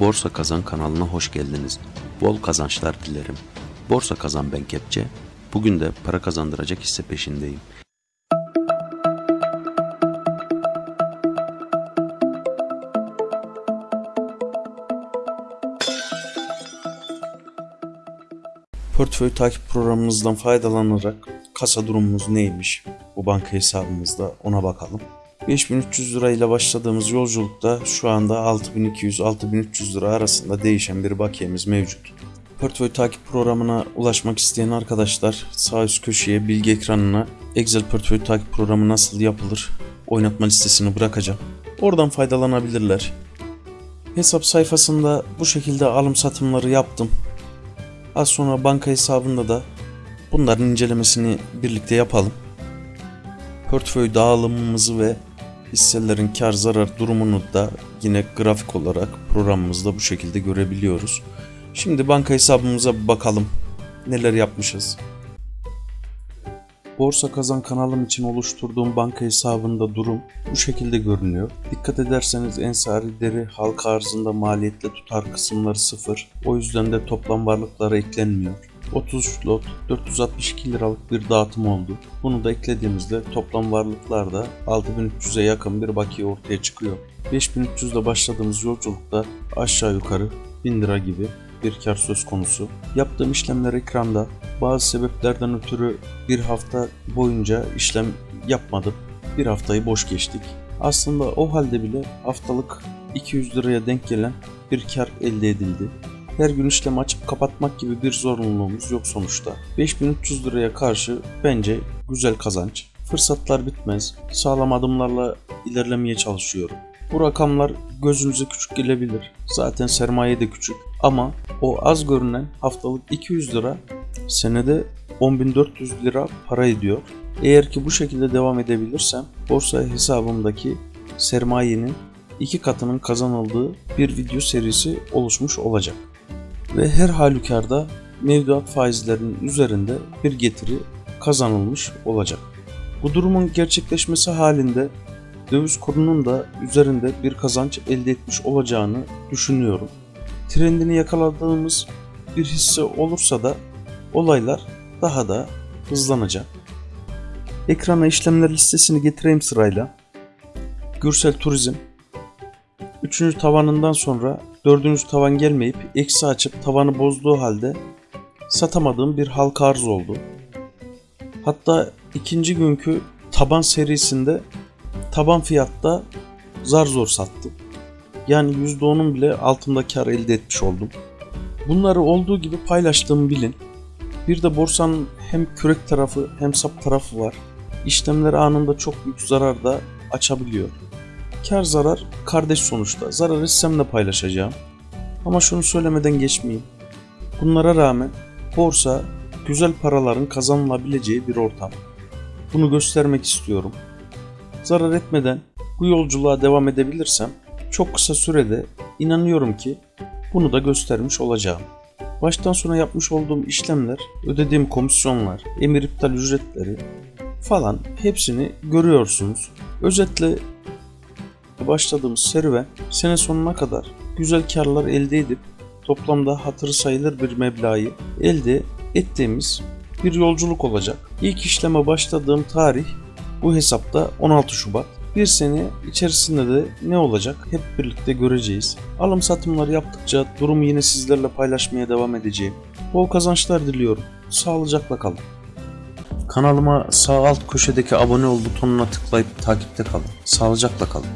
Borsa Kazan kanalına hoş geldiniz. Bol kazançlar dilerim. Borsa Kazan ben Kepçe. Bugün de para kazandıracak hisse peşindeyim. Portföy takip programımızdan faydalanarak kasa durumumuz neymiş bu banka hesabımızda ona bakalım. 5300 lira ile başladığımız yolculukta şu anda 6200-6300 lira arasında değişen bir bakiyemiz mevcut. Portföy takip programına ulaşmak isteyen arkadaşlar sağ üst köşeye bilgi ekranına Excel portföy takip programı nasıl yapılır oynatma listesini bırakacağım. Oradan faydalanabilirler. Hesap sayfasında bu şekilde alım satımları yaptım. Az sonra banka hesabında da bunların incelemesini birlikte yapalım. Portföy dağılımımızı ve hisselerin kar zarar durumunu da yine grafik olarak programımızda bu şekilde görebiliyoruz. Şimdi banka hesabımıza bakalım. Neler yapmışız? Borsa Kazan kanalım için oluşturduğum banka hesabında durum bu şekilde görünüyor. Dikkat ederseniz ensari deri halka arzında maliyetle tutar kısımları sıfır. O yüzden de toplam varlıklara eklenmiyor. 33 lot 462 liralık bir dağıtım oldu. Bunu da eklediğimizde toplam varlıklarda 6300'e yakın bir bakiye ortaya çıkıyor. 5300'de başladığımız yolculukta aşağı yukarı 1000 lira gibi bir kar söz konusu. Yaptığım işlemler ekranda. Bazı sebeplerden ötürü bir hafta boyunca işlem yapmadım. Bir haftayı boş geçtik. Aslında o halde bile haftalık 200 liraya denk gelen bir kar elde edildi. Her gün işlem açıp kapatmak gibi bir zorunluluğumuz yok sonuçta. 5300 liraya karşı bence güzel kazanç. Fırsatlar bitmez. Sağlam adımlarla ilerlemeye çalışıyorum. Bu rakamlar gözünüze küçük gelebilir. Zaten sermaye de küçük. Ama o az görünen haftalık 200 lira senede 10.400 lira para ediyor. Eğer ki bu şekilde devam edebilirsem borsa hesabımdaki sermayenin iki katının kazanıldığı bir video serisi oluşmuş olacak. Ve her halükarda mevduat faizlerinin üzerinde bir getiri kazanılmış olacak. Bu durumun gerçekleşmesi halinde döviz kurunun da üzerinde bir kazanç elde etmiş olacağını düşünüyorum. Trendini yakaladığımız bir hisse olursa da olaylar daha da hızlanacak. Ekrana işlemler listesini getireyim sırayla. Gürsel Turizm 3. tavanından sonra 4. tavan gelmeyip eksi açıp tavanı bozduğu halde satamadığım bir halka arz oldu. Hatta ikinci günkü taban serisinde taban fiyatta zar zor sattım. Yani %10'un bile altında kar elde etmiş oldum. Bunları olduğu gibi paylaştığımı bilin. Bir de borsanın hem kürek tarafı hem sap tarafı var. İşlemler anında çok büyük zarar da açabiliyor. Kar zarar kardeş sonuçta. Zarar etsem de paylaşacağım. Ama şunu söylemeden geçmeyeyim. Bunlara rağmen borsa güzel paraların kazanılabileceği bir ortam. Bunu göstermek istiyorum. Zarar etmeden bu yolculuğa devam edebilirsem çok kısa sürede inanıyorum ki bunu da göstermiş olacağım. Baştan sona yapmış olduğum işlemler, ödediğim komisyonlar, emir iptal ücretleri falan hepsini görüyorsunuz. Özetle başladığımız serüven sene sonuna kadar güzel karlar elde edip toplamda hatırı sayılır bir meblağı elde ettiğimiz bir yolculuk olacak. İlk işleme başladığım tarih bu hesapta 16 Şubat. Bir sene içerisinde de ne olacak hep birlikte göreceğiz. Alım satımlar yaptıkça durumu yine sizlerle paylaşmaya devam edeceğim. Bol kazançlar diliyorum. Sağlıcakla kalın. Kanalıma sağ alt köşedeki abone ol butonuna tıklayıp takipte kalın. Sağlıcakla kalın.